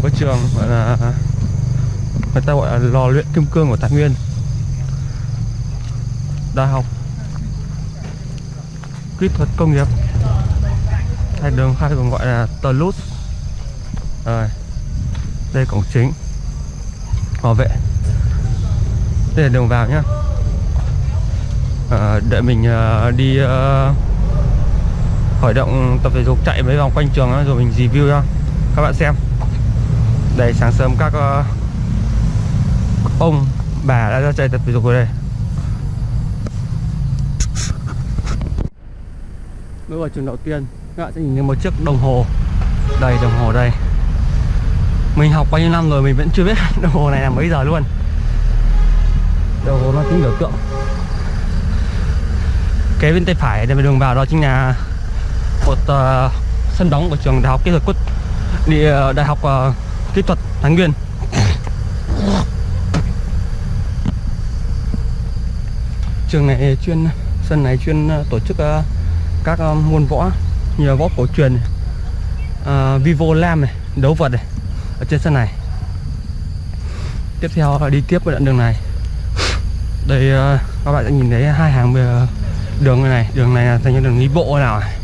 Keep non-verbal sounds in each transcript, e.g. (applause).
một cái trường gọi là người ta gọi là lò luyện kim cương của Thái Nguyên. Đại học kỹ thuật công nghiệp hay đường hay còn gọi là Toulouse. Rồi đây cổng chính bảo vệ. Đây là đường vào nhá. Ờ, à, đợi mình uh, đi uh, khởi động tập thể dục chạy mấy vòng quanh trường đó, rồi mình review cho các bạn xem đây sáng sớm các uh, ông bà đã ra chạy tập thể dục rồi đây. Bước vào trường đầu tiên các bạn sẽ nhìn thấy một chiếc đồng hồ. Đây đồng hồ đây. Mình học bao nhiêu năm rồi mình vẫn chưa biết (laughs) đồng hồ này là mấy giờ luôn. Đồng hồ nó tính biểu tượng. Kế bên tay phải là đường vào đó chính là một uh, sân đóng của trường đại học kỹ thuật quốc đi ờ, đại học uh, kỹ thuật Thái Nguyên. Trường này chuyên sân này chuyên à, tổ chức à, các à, môn võ như võ cổ truyền này, uh, Vivo Lam này đấu vật này ở trên sân này. Tiếp theo là đi tiếp với đoạn đường này. Đây uh, các bạn sẽ nhìn thấy hai hàng uh, đường này đường này là thành như đường đi bộ nào này.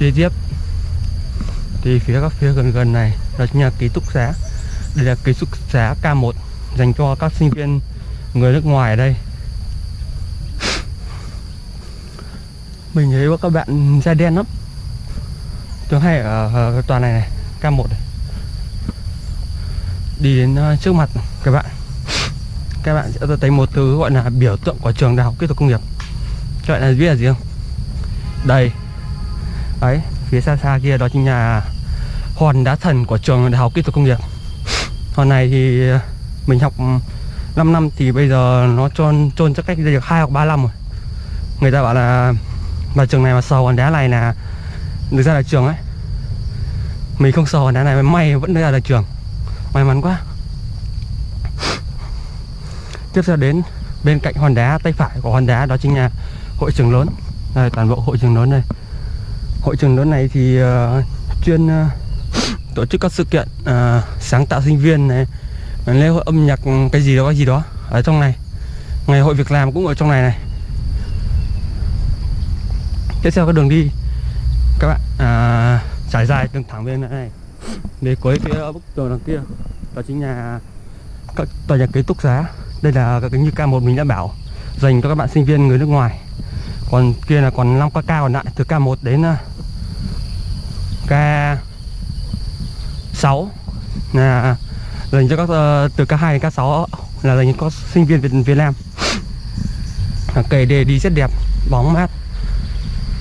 Đi tiếp thì phía các phía gần gần này là nhà ký túc xá. Đây là ký túc xá K1 dành cho các sinh viên người nước ngoài ở đây. Mình thấy các bạn da đen lắm. Thường hay ở, ở tòa này này K1 này. Đi đến ờ, trước mặt các bạn. Các bạn sẽ thấy một thứ gọi là biểu tượng của trường đại học kỹ thuật công nghiệp. Các bạn là biết là gì không? Đây. Đấy phía xa xa kia đó chính là hòn đá thần của trường đại học kỹ thuật công nghiệp. Hòn này thì ờ, mình học ừ, 5 năm thì bây giờ nó trôn trôn chắc cách đây được hai hoặc ba năm rồi. Người ta bảo là mà trường này mà sờ hòn đá này là được ra là trường ấy. Mình không sờ hòn đá này may vẫn ra là trường. May mắn quá. Tiếp theo đến bên cạnh hòn đá tay phải của hòn đá đó chính là hội trường lớn. Đây toàn bộ hội trường lớn đây. Hội trường lớn này thì uh, chuyên uh, tổ chức các sự kiện à, sáng tạo sinh viên này lễ hội âm nhạc cái gì đó cái gì đó ở trong này. Ngày hội việc làm cũng ở trong này này. Tiếp theo cái đường đi các bạn à, trải dài đường thẳng bên này để cuối phía bức tường đằng kia đó chính là các tòa nhà ký túc xá. Đây là cái như K1 mình đã bảo dành cho các bạn sinh viên người nước ngoài. Còn kia là còn 5 k còn lại từ K1 đến à, 6 là à. dành cho các ờ, từ K2 đến K6 là dành cho các sinh viên Việt Việt Nam. À, kể để đi rất đẹp, bóng mát,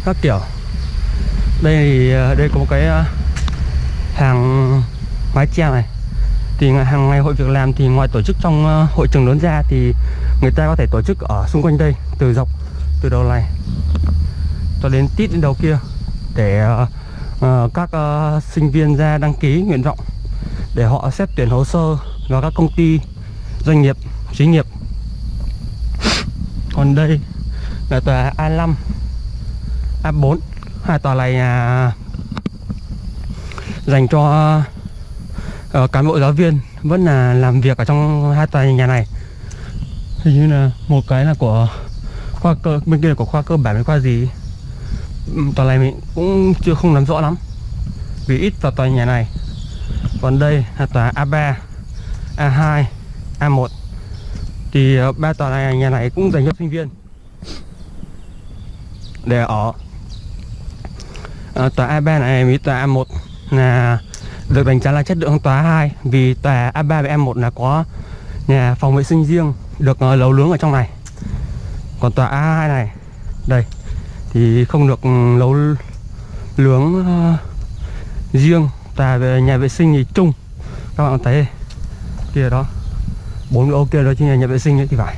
các kiểu. Đây thì ờ, đây có một cái ờ, hàng mái che này. Thì hàng ngày hội việc làm thì ngoài tổ chức trong hội trường lớn ra thì người ta có thể tổ chức ở xung quanh đây, từ dọc, từ đầu này cho đến tít đến đầu kia để uh, các uh, sinh viên ra đăng ký nguyện vọng để họ xét tuyển hồ sơ vào các công ty doanh nghiệp xí nghiệp. Còn đây là tòa A5 A4 hai tòa này à, dành cho uh, cán bộ giáo viên vẫn là làm việc ở trong hai tòa nhà này. Hình như là một cái là của khoa cơ bên kia là của khoa cơ bản với khoa gì? Tòa này mình cũng chưa không nắm rõ lắm. Vì ít vào tòa nhà này. Còn đây là tòa A3 A2 A1 thì ờ, ba tòa này nhà này cũng dành cho sinh viên. Để ở. À, tòa A3 này với tòa A1 là được đánh giá là chất lượng tòa 2 vì tòa A3 và A1 là có nhà phòng vệ sinh riêng được ờ, lấu nướng ở trong này. Còn tòa A2 này đây thì không được ừ, nấu lướng uh, ờ, riêng. Tòa về nhà vệ sinh thì chung. Các bạn thấy kia đó bốn ô kia đó chính là nhà vệ sinh ấy thì phải.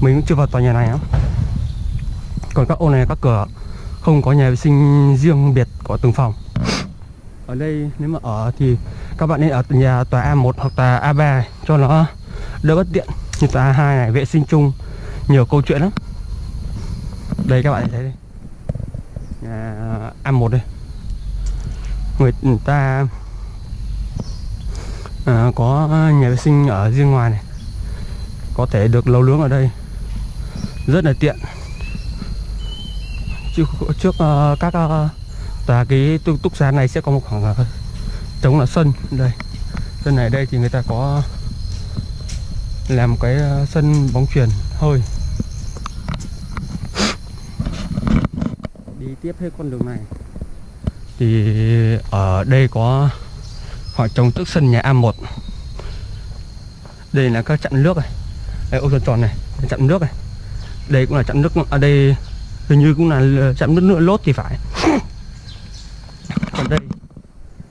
Mình cũng chưa vào tòa nhà này lắm. Còn các ô này các cửa không có nhà vệ sinh riêng biệt của từng phòng. Ở đây nếu mà ở thì các bạn nên ở nhà tòa A1 hoặc tòa A3 cho nó đỡ bất tiện. Như tòa A2 này vệ sinh chung nhiều câu chuyện lắm đây các bạn thấy đây. Nhà A1 đây. Người ừ, ta à, có nhà vệ sinh ở riêng ngoài này. Có thể được nấu nướng ở đây. Rất là tiện. Trước trước uh, các uh, tòa cái túc, túc xá này sẽ có một khoảng uh, trống là sân. Đây. Sân này đây thì người ta có làm cái uh, sân bóng chuyền hơi đi tiếp hết con đường này? Thì, ở đây có họ trồng tức sân nhà A1 đây là các chặn nước này. Đây, ô, tròn tròn này chặn nước này. Đây cũng là chặn nước ở đây hình như cũng là chặn nước nữa lốt thì phải. Còn đây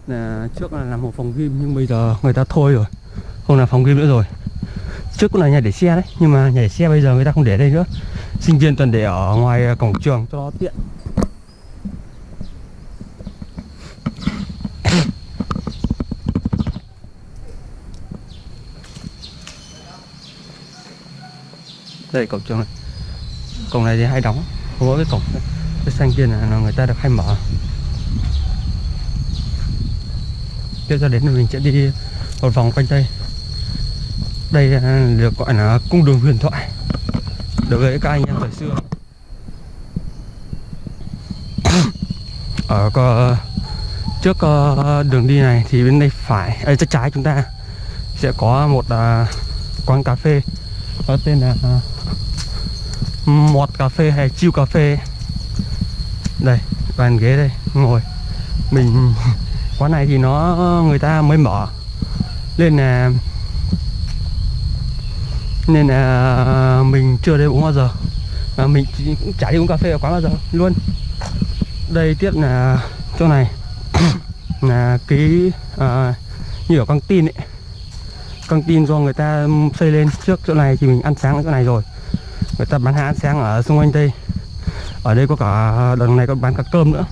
là trước là làm một phòng gym, nhưng bây giờ người ta thôi rồi, không là phòng gym nữa rồi. Trước cũng là nhà để xe đấy, nhưng mà nhà để xe bây giờ người ta không để đây nữa. Sinh viên toàn để ở ngoài cổng trường cho nó tiện. Đây cổng trường này cổng này thì hay đóng không có cái cổng. Cái xanh kia là người ta được hay mở. Tiếp ra đến thì mình sẽ đi một vòng quanh đây. Đây à, được gọi là cung đường huyền thoại. Đối với các anh em thời xưa. Ở có, trước à, đường đi này thì bên đây phải ở trái trái chúng ta sẽ có một quán cà phê có tên là à, mọt cà phê hay chiêu cà phê. Đây bàn ghế đây ngồi. Mình (laughs) quán này thì nó người ta mới mở. Nên là nên là mình chưa đến uống bao giờ. À, mình cũng chả đi uống cà phê ở quán bao giờ luôn. Đây tiếp là chỗ này (coughs) là cái à, như ở căng tin ấy căng tin do người ta xây lên trước chỗ này thì mình ăn sáng ở chỗ này rồi. Người ta bán hàng sáng ở xung quanh đây. Ở đây có cả đằng này còn bán cả cơm nữa.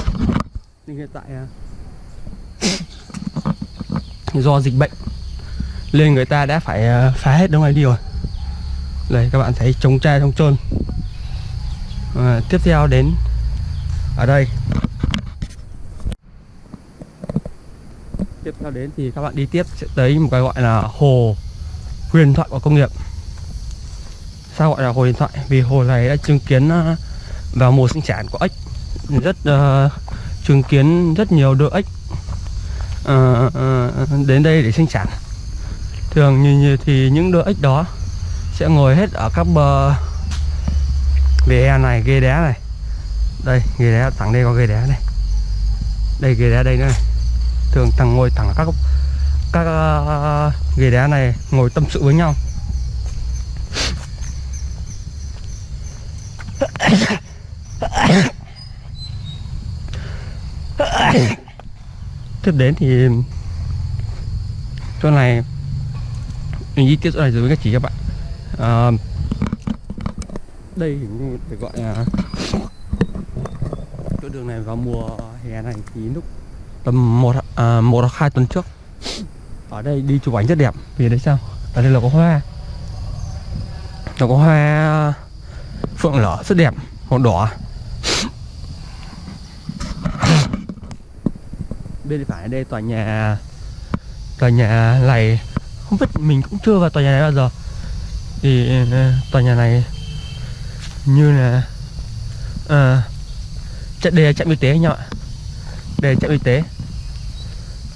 Nhưng hiện tại à, (coughs) do dịch bệnh nên người ta đã phải à, phá hết đống này đi rồi. Đây các bạn thấy trống trai trong trôn à, tiếp theo đến ở đây. Theo đến thì các bạn đi tiếp. Sẽ tới một cái gọi là hồ huyền thoại của công nghiệp. Sao gọi là hồ huyền thoại? Vì hồ này đã chứng kiến à, vào mùa sinh sản của ếch rất uh, chứng kiến rất nhiều đôi ếch uh, uh, đến đây để sinh sản. Thường như, như thì những đôi ếch đó sẽ ngồi hết ở các bờ vỉa hè này ghê đá này. Đây ghê đá thẳng đây có ghê đá này. Đây ghê đá đây nữa này thường thằng ngồi thẳng các các uh, ghế đá này ngồi tâm sự với nhau. Tiếp đến thì chỗ này mình đi tiếp chỗ này rồi với các chị các bạn. À, đây phải gọi là chỗ đường này vào mùa hè này thì lúc tầm một à, một hoặc hai tuần trước. Ở đây đi chụp ảnh rất đẹp. Vì đấy sao? Ở đây là có hoa. Nó có hoa phượng lở rất đẹp. Màu đỏ. Bên phải đây tòa nhà tòa nhà này không biết mình cũng chưa vào tòa nhà này bao giờ. Thì à, tòa nhà này như là à, chạy đề trạm y tế anh em ạ đề trạm y tế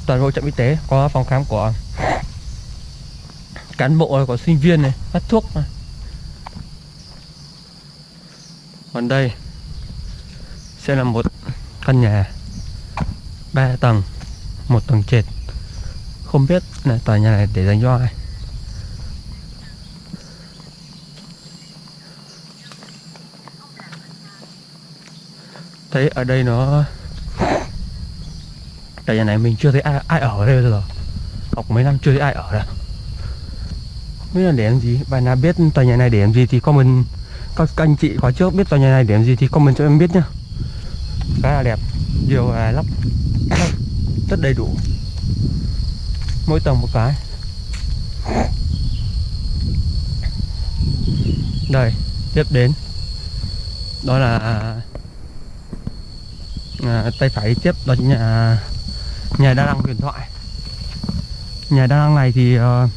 toàn bộ trạm y tế có phòng khám của cán bộ, của sinh viên này, phát thuốc này. còn đây sẽ là một căn nhà, ba tầng, một tầng trệt không biết là tòa nhà này để dành cho ai thấy ở đây nó tòa nhà này mình chưa thấy ai, ai ở đây rồi học mấy năm chưa thấy ai ở đây. Không biết là để làm gì. Bạn nào biết tòa nhà này để làm gì thì comment. Các, các anh chị có trước biết tòa nhà này để làm gì thì comment cho em biết nhá. Khá là đẹp nhiều à, lắp rất đầy đủ. Mỗi tầng một cái. Đây tiếp đến. Đó là à, tay phải tiếp đó chính là à, nhà đa năng huyền thoại. Nhà đa năng này thì uh,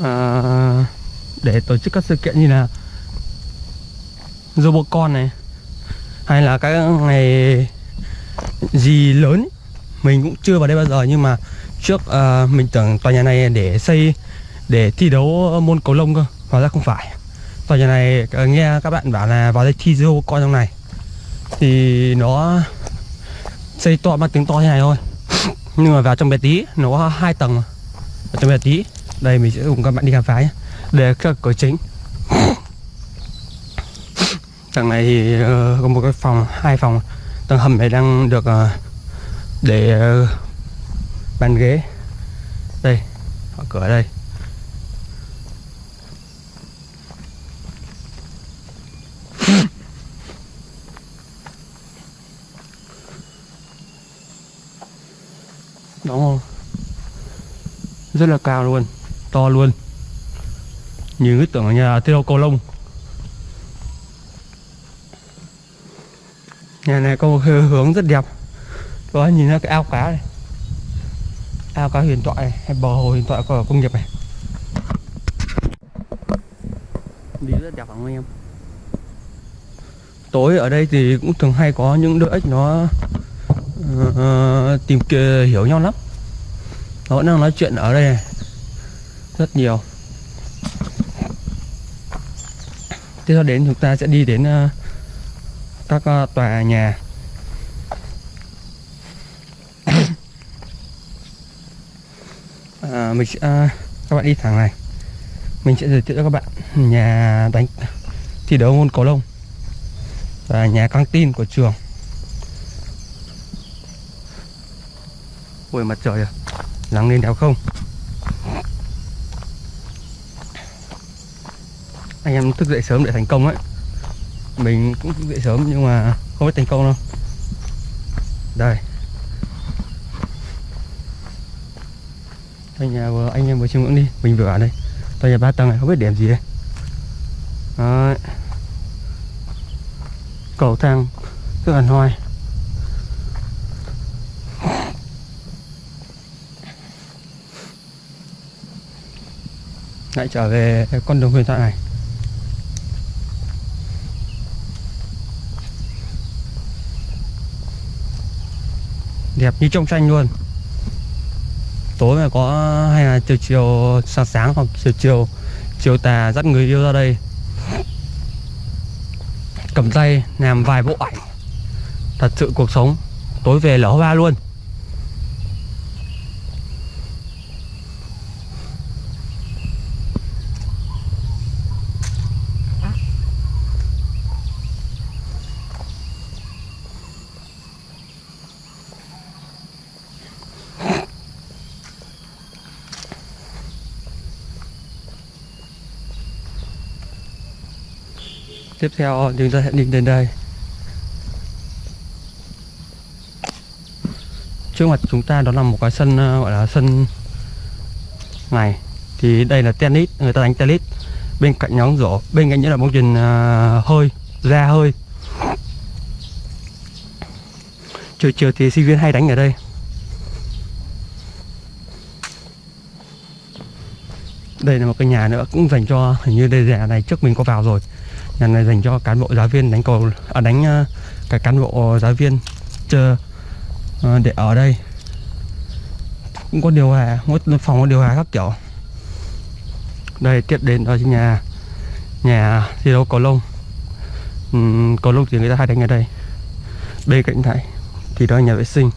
uh, để tổ chức các sự kiện như là Robocon này hay là các ngày gì lớn mình cũng chưa vào đây bao giờ nhưng mà trước uh, mình tưởng tòa nhà này để xây để thi đấu môn cầu lông cơ. Hóa ra không phải. Tòa nhà này uh, nghe các bạn bảo là vào đây thi Robocon trong này thì nó xây to bằng tiếng to như này thôi. (laughs) Nhưng mà vào trong bé tí nó có hai tầng mà. trong bé tí đây mình sẽ cùng các bạn đi khám phá nhé. Để cửa chính. (laughs) Tầng này thì uh, có một cái phòng hai phòng. Tầng hầm này đang được uh, để uh, bàn ghế. Đây họ cửa đây đúng không rất là cao luôn to luôn. Như cái tưởng là nhà tiêu cầu lông. Nhà này có một hướng rất đẹp. Đó nhìn ra cái ao cá này. Ao cá huyền thoại này, hay bờ hồ huyền thoại của công nghiệp này. Đi rất đẹp không anh em? Tối ở đây thì cũng thường hay có những đứa ếch nó uh, tìm kia hiểu nhau lắm nó vẫn đang nói chuyện ở đây này. rất nhiều. Tiếp theo đến chúng ta sẽ đi đến uh, các uh, tòa nhà. À, mình sẽ uh, các bạn đi thẳng này. Mình sẽ giới thiệu cho các bạn nhà đánh thi đấu môn cầu lông và nhà căng tin của trường. Ôi mặt trời rồi nắng lên đéo không? Anh em thức dậy sớm để thành công ấy. Mình cũng thức dậy sớm nhưng mà không biết thành công đâu. Đây. Tòa nhà vừa anh em vừa chiêm ngưỡng đi. Mình vừa ở đây. Tòa nhà ba tầng này, không biết điểm gì đây Đấy. cầu thang rất là hoài lại trở về con đường huyền thoại này. Đẹp như trong tranh luôn. Tối mà có hay là chiều chiều sáng sáng hoặc chiều chiều chiều tà dắt người yêu ra đây. Cầm tay, làm vài bộ ảnh. Thật sự cuộc sống, tối về lỡ hoa luôn. Tiếp theo chúng ta sẽ đi đến đây. Trước mặt chúng ta đó là một cái sân ờ, gọi là sân này. Thì đây là tennis người ta đánh tennis. Bên cạnh nhóm rổ bên cạnh nhất là bóng chuyền uh, hơi ra hơi. Chiều chiều thì sinh viên hay đánh ở đây. Đây là một cái nhà nữa cũng dành cho hình như đây nhà này trước mình có vào rồi nhà này dành cho cán bộ giáo viên đánh cầu à, đánh à, cả cán bộ giáo viên chờ à, để ở đây. Cũng có điều hòa mỗi phòng có điều hòa khác kiểu. Đây tiếp đến đó chính nhà nhà thi đấu cầu lông. Ừ, cầu lông thì người ta hay đánh ở đây. Bên cạnh này thì đó là nhà vệ sinh.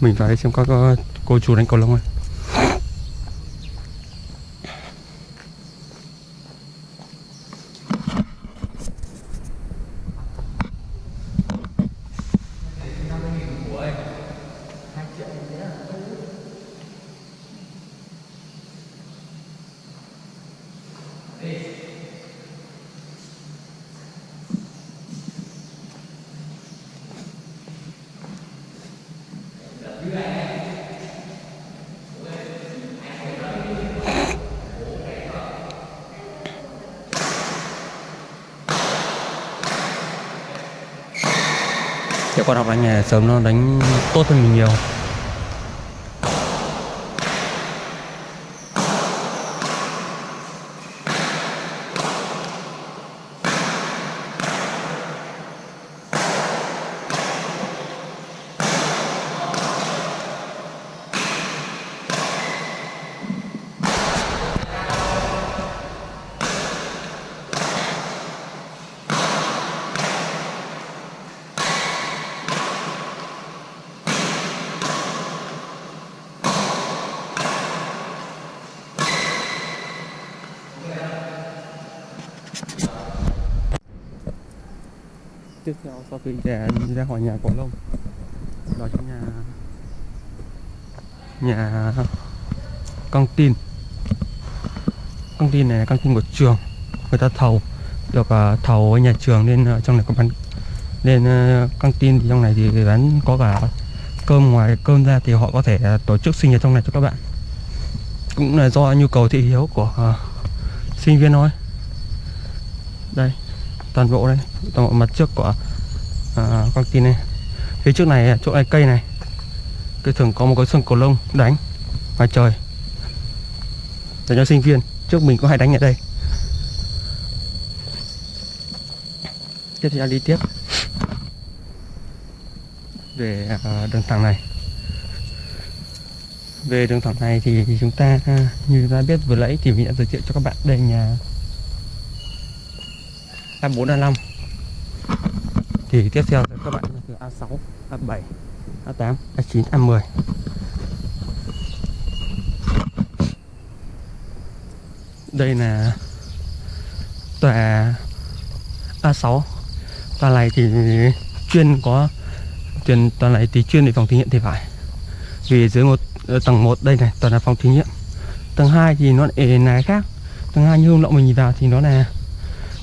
Mình vào đây xem có, có cô chú đánh cầu lông không? Con học đánh nghề sớm nó đánh tốt hơn mình nhiều. Tiếp theo sau khi trẻ đi ra khỏi nhà cổ lông đó chính là nhà căng tin. Căng tin này là căng tin của trường. Người ta thầu được uh, thầu ở nhà trường nên uh, trong này có bán nên uh, căng tin thì trong này thì bán có cả cơm ngoài cơm ra thì họ có thể tổ chức sinh nhật trong này cho các bạn. Cũng là do nhu cầu thị hiếu của uh, sinh viên thôi. Đây toàn bộ đây. Toàn bộ mặt trước của à, con tin này. Phía trước này chỗ này cây này. Cây thường có một cái sừng cổ lông đánh ngoài trời. Để cho sinh viên. Trước mình có hay đánh ở đây. Tiếp theo đi tiếp. Về à, đường thẳng này. Về đường thẳng này thì chúng ta à, như chúng ta biết vừa nãy thì mình đã giới thiệu cho các bạn đây nhà A4 A5 thì tiếp theo các bạn từ A6 A7 A8 A9 A10 đây là tòa A6 tòa này thì chuyên có chuyên tòa này thì chuyên để phòng thí nghiệm thì phải. Vì dưới một ờ, tầng 1 đây này, toàn là phòng thí nghiệm. Tầng 2 thì nó lại là khác. Tầng 2 như hôm nọ mình nhìn vào thì nó là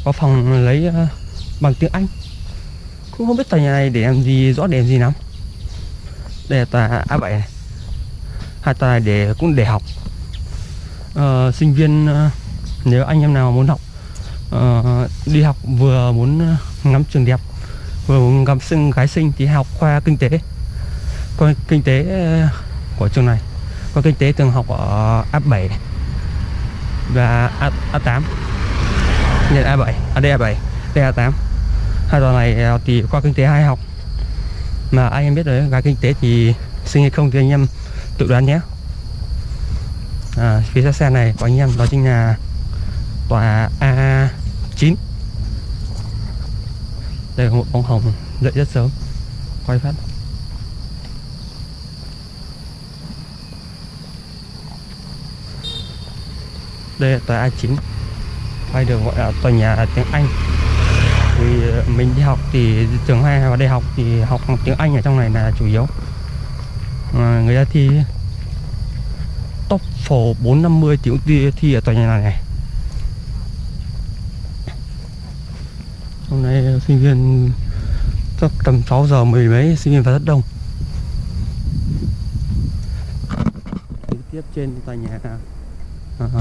có phòng lấy ờ, bằng tiếng Anh. Cũng không biết tòa nhà này để làm gì rõ để làm gì lắm. Đây là tòa A7 này. Hai tòa này để cũng để học. À, sinh viên ờ, nếu anh em nào muốn học à, đi học vừa muốn ngắm trường đẹp vừa muốn ngắm sinh gái sinh thì học khoa kinh tế. Khoa kinh tế của trường này. Khoa kinh tế thường học ở A7 này và A, A8 nhận A7 à đây A7 đây A8 hai tòa này ờ, thì khoa kinh tế hai học. Mà anh em biết đấy gái kinh tế thì sinh hay không thì anh em tự đoán nhé. À, phía xa xe này của anh em đó chính là tòa A9 đây là một bóng hồng dậy rất sớm quay phát. Đây là tòa A9 hay được gọi là tòa nhà tiếng Anh. Vì ờ, mình đi học thì trường hay vào đại học thì học tiếng Anh ở trong này là chủ yếu. À, người ta thi top phổ 450 thì cũng thi, thi ở tòa nhà này này. Hôm nay sinh viên chắc tầm 6 giờ mười mấy sinh viên vào rất đông. Tiếp trên tòa nhà uh,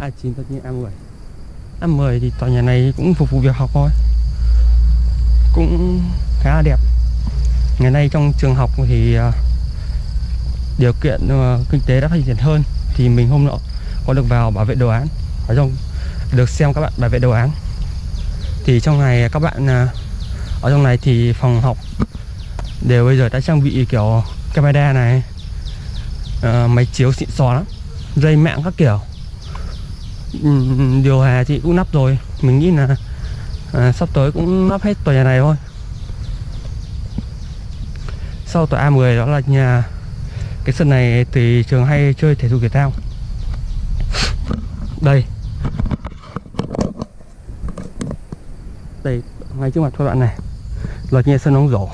A9 tất nhiên A10 A10 thì tòa nhà này cũng phục vụ việc học thôi. Cũng khá là đẹp. Ngày nay trong trường học thì à, điều kiện à, kinh tế đã phát triển hơn thì mình hôm nọ có được vào bảo vệ đồ án. Ở trong được xem các bạn bảo vệ đồ án. Thì trong này các bạn à, ở trong này thì phòng học đều bây giờ đã trang bị kiểu camera này máy chiếu xịn xò lắm, dây mạng các kiểu. Ừ, điều hòa thì cũng nắp rồi. Mình nghĩ là à, sắp tới cũng lắp hết tòa nhà này thôi. Sau tòa A10 đó là nhà cái sân này thì trường hay chơi thể dục thể thao. Đây. Đây ngay trước mặt các bạn này. Là nhà sân bóng rổ.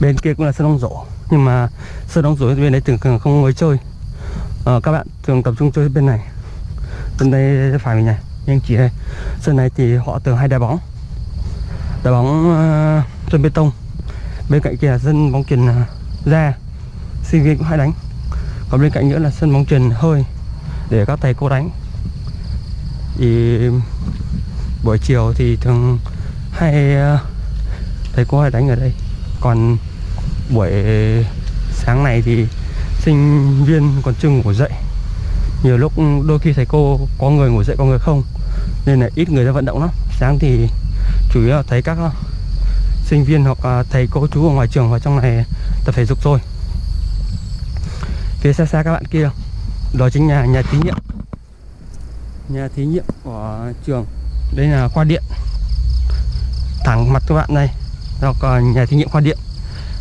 Bên kia cũng là sân bóng rổ. Nhưng mà sân bóng rổ bên đấy thường không mới chơi. À, các bạn thường tập trung chơi bên này bên đây phải mình này nhưng chỉ đây sân này thì họ thường hay đá bóng. Đá bóng uh, sân bê tông. Bên cạnh kia là sân bóng chuyền ra sinh viên cũng hay đánh. Còn bên cạnh nữa là sân bóng chuyền hơi để các thầy cô đánh. Thì buổi chiều thì thường hay uh, thầy cô hay đánh ở đây. Còn buổi sáng này thì sinh viên còn chưa ngủ dậy nhiều lúc đôi khi thầy cô có người ngủ dậy có người không nên là ít người ra vận động lắm. Sáng thì chủ yếu là thấy các ờ, sinh viên hoặc thầy cô chú ở ngoài trường và trong này tập thể dục thôi. Phía xa xa các bạn kia đó chính là nhà thí nghiệm. Nhà thí nghiệm của trường đây là khoa điện. Thẳng mặt các bạn đây học nhà thí nghiệm khoa điện.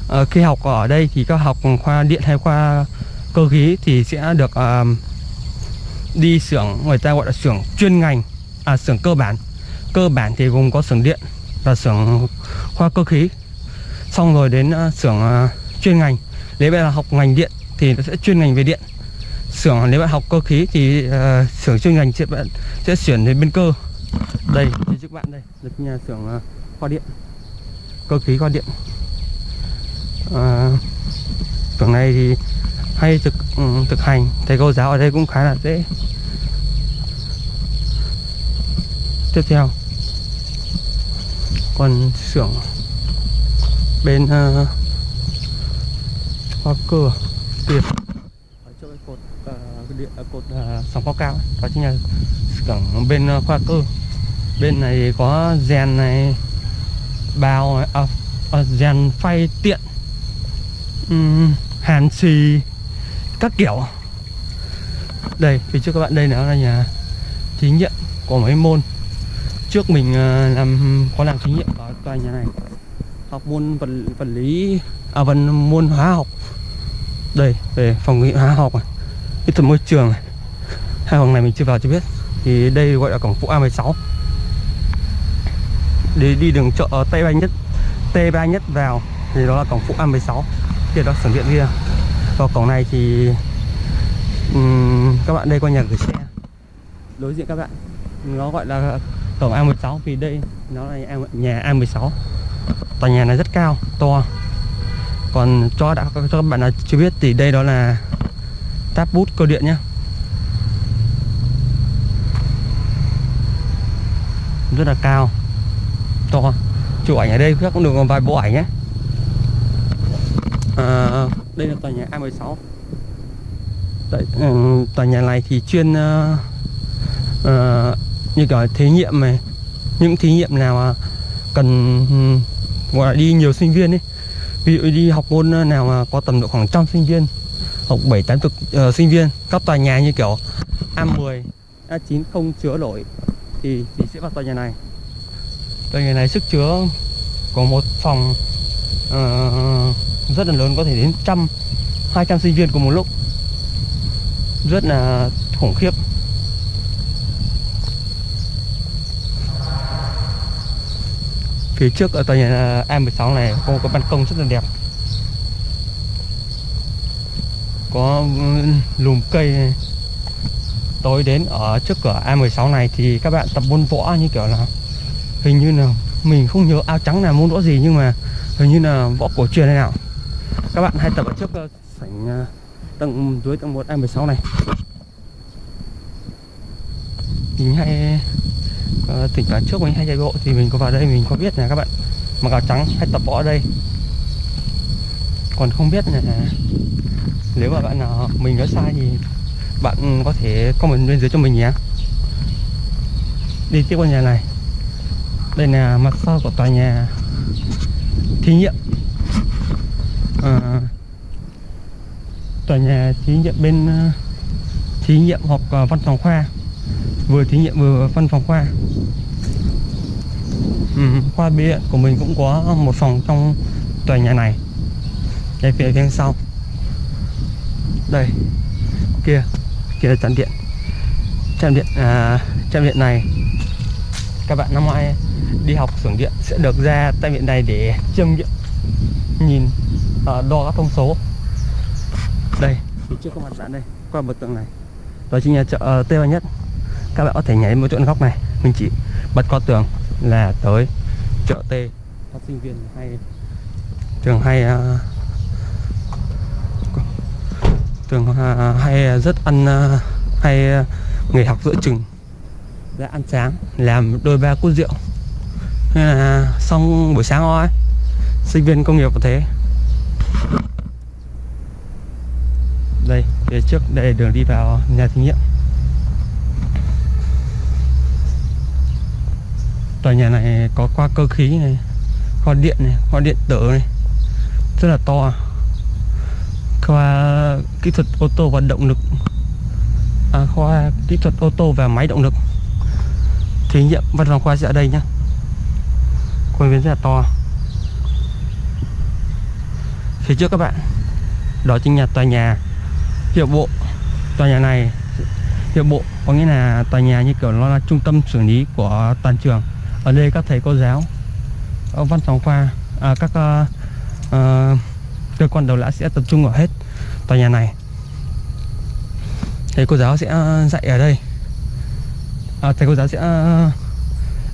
À, khi học ở đây thì các học khoa điện hay khoa cơ khí thì sẽ được uh, đi xưởng người ta gọi là xưởng chuyên ngành à xưởng cơ bản. Cơ bản thì gồm có xưởng điện và xưởng khoa cơ khí. Xong rồi đến à, xưởng uh, chuyên ngành. Nếu bạn là học ngành điện thì nó sẽ chuyên ngành về điện. Xưởng nếu bạn học cơ khí thì uh, xưởng chuyên ngành sẽ bạn sẽ chuyển đến bên cơ. Đây thì trước bạn đây. Là nhà xưởng uh, khoa điện. Cơ khí khoa điện. Uh, xưởng này thì hay thực ừ, thực hành thầy cô giáo ở đây cũng khá là dễ. Tiếp theo còn xưởng bên uh, hoa cơ tiền ở chỗ cái cột uh, điện uh, cột uh, sóng cao cao đó chính là xưởng bên ờ, uh, khoa cơ bên này có rèn này bào à, uh, rèn phay tiện um, hàn xì các kiểu. Đây phía trước các bạn, đây nó là nhà thí nghiệm của mấy môn. Trước mình à, làm, có làm thí nghiệm ở tòa nhà này. Học môn vật vật lý à vật môn hóa học. Đây, về phòng nghiệm hóa học này. Kỹ thuật môi trường này. Hai phòng này mình chưa vào chưa biết. Thì đây gọi là cổng phụ A16 để đi đường chợ Tây Ba nhất, Tây Ba nhất vào, thì đó là cổng phụ A16 kia đó sưởng điện kia vào cổng này thì um, các bạn đây qua nhà gửi xe. Đối diện các bạn nó gọi là cổng A16 vì đây nó là nhà A16 tòa nhà này rất cao to. Còn cho đã cho các bạn nào chưa biết thì đây đó là táp bút cơ điện nhé rất là cao to. Chụp ảnh ở đây các cũng được vài bộ ảnh nhé à, đây là tòa nhà A16 Đấy, ừ, tòa nhà này thì chuyên uh, uh, như kiểu thí nghiệm này. Những thí nghiệm nào cần um, gọi là đi nhiều sinh viên ấy. Ví dụ đi học môn nào mà có tầm độ khoảng trăm sinh viên học bảy tám chục sinh viên các tòa nhà như kiểu A10 A9 không chứa nổi thì thì sẽ vào tòa nhà này. Tòa nhà này sức chứa có một phòng uh, rất là lớn, có thể đến trăm, hai trăm sinh viên cùng một lúc. Rất là khủng khiếp. Phía trước ở tòa nhà A16 này có một cái ban công rất là đẹp. Có lùm cây. Này. tối đến ở trước cửa A16 này thì các bạn tập môn võ như kiểu là hình như là mình không nhớ áo trắng là môn võ gì nhưng mà hình như là võ cổ truyền hay nào các bạn hay tập ở trước uh, sảnh uh, tầng dưới tầng 1 A16 này. Mình hay uh, ờ, tỉnh toán trước mình hay chạy bộ thì mình có vào đây mình có biết là các bạn. Mặc áo trắng hay tập võ ở đây. Còn không biết là nếu mà bạn nào mình nói sai thì bạn có thể comment bên dưới cho mình nhé. Đi tiếp qua nhà này. Đây là mặt sau của tòa nhà thí nghiệm à, tòa nhà thí nghiệm bên ờ, thí nghiệm hoặc ờ, văn phòng khoa. Vừa thí nghiệm vừa văn phòng khoa. Ừ, khoa biện của mình cũng có một phòng trong tòa nhà này. Đây phía bên sau. Đây kia kia là trạm điện. Trạm điện à, trạm điện này các bạn năm ngoái đi học xưởng điện sẽ được ra trạm điện này để chiêm nghiệm nhìn ờ, đo các thông số đây. Phía trước có mặt bạn đây qua bờ tường này. Đó chính là chợ uh, Tây Ba Nhất. Các bạn có thể nhảy một chỗ góc này. Mình chỉ bật qua tường là tới chợ T. Các sinh viên hay. Thường hay uh, thường uh, hay rất ăn uh, hay uh, nghỉ học giữa chừng. Ra ăn sáng. Làm đôi ba cút rượu. Nên là xong buổi sáng thôi sinh viên công nghiệp có thế đây phía trước đây đường đi vào nhà thí nghiệm. Tòa nhà này có qua cơ khí này kho điện này kho điện tử này rất là to. Khoa kỹ thuật ô tô và động lực. À, khoa kỹ thuật ô tô và máy động lực. Thí nghiệm văn phòng khoa sẽ ở đây nhá. Khuôn viên rất là to. Phía trước các bạn đó chính là tòa nhà hiệu bộ tòa nhà này hiệu bộ có nghĩa là tòa nhà như kiểu nó là trung tâm xử lý của toàn trường. Ở đây các thầy cô giáo ở văn phòng khoa à, các uh, uh, cơ quan đầu lã sẽ tập trung ở hết tòa nhà này. Thầy cô giáo sẽ ờ, dạy ở đây. À, thầy cô giáo sẽ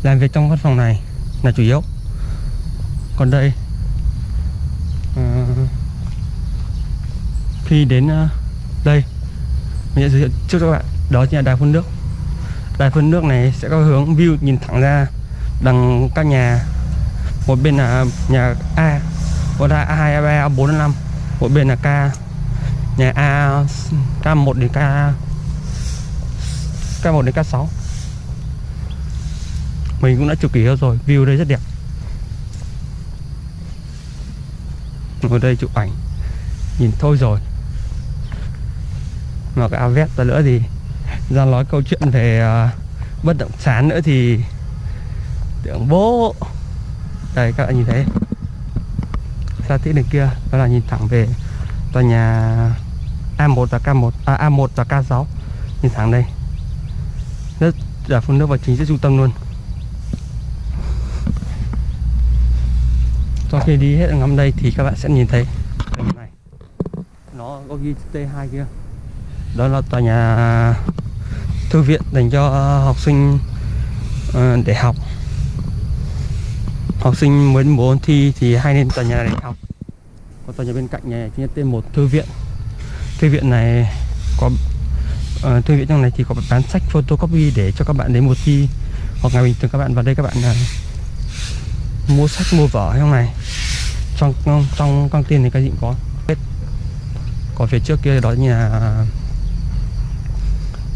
làm việc trong văn phòng này là chủ yếu. Còn đây à, khi đến đây mình sẽ giới thiệu trước cho các bạn. Đó chính là đài phun nước. Đài phun nước này sẽ có hướng view nhìn thẳng ra đằng các nhà. Một bên là nhà A có là A2, A3, A4, A5 một bên là K nhà A K1 đến K K1 đến K6 mình cũng đã chụp kỹ rồi view đây rất đẹp. Ngồi đây chụp ảnh. Nhìn thôi rồi mà cái Avet ra nữa thì ra nói câu chuyện về uh, bất động sản nữa thì tưởng bố. Đây các bạn nhìn thấy. Xa tí đằng kia đó là nhìn thẳng về tòa nhà A1 và K1 à, A1 và K6 nhìn thẳng đây. Rất là phun nước vào chính giữa trung tâm luôn. Sau khi đi hết ngắm đây thì các bạn sẽ nhìn thấy. Này. Nó có ghi T2 kia đó là tòa nhà thư viện dành cho học sinh ờ, để học. Học sinh mới muốn thi thì hay nên tòa nhà này để học. Còn tòa nhà bên cạnh này chính là tên một thư viện. Thư viện này có uh, thư viện trong này thì có bán sách photocopy để cho các bạn đến một thi. Hoặc ngày bình thường các bạn vào đây các bạn uh, mua sách mua vở trong này. Trong trong căng tin thì cái gì cũng có. Hết. Còn phía trước kia đó nhà là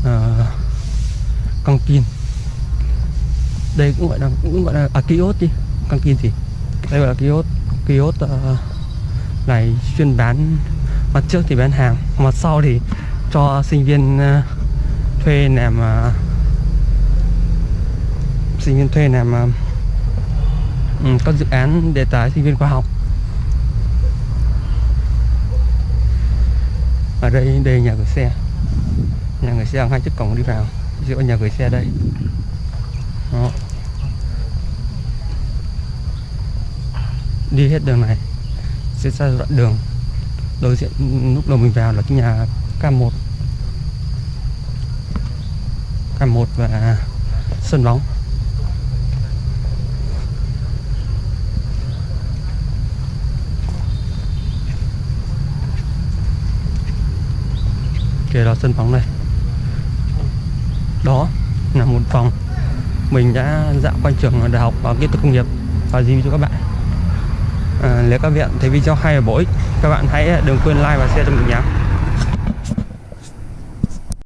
uh, căng pin đây cũng gọi là cũng gọi là à, kiosk đi. Căng pin gì? Đây gọi là kiosk kiosk uh, này chuyên bán mặt trước thì bán hàng mặt sau thì cho sinh viên uh, thuê làm uh, sinh viên thuê làm uh, um, các dự án đề tài sinh viên khoa học. Ở đây đây nhà gửi xe. Nhà gửi xe hai chiếc cổng đi vào giữa nhà gửi xe đây. Đó. đi hết đường này, sẽ ra đoạn đường. Đối diện lúc đầu mình vào là cái nhà K1 K1 và sân bóng. Kia là sân bóng này đó là một phòng mình đã dạo quanh trường đại học kỹ thuật công nghiệp. Và review cho các bạn. À, nếu các bạn thấy video hay và bổ ích các bạn hãy đừng quên like và share cho mình nhé.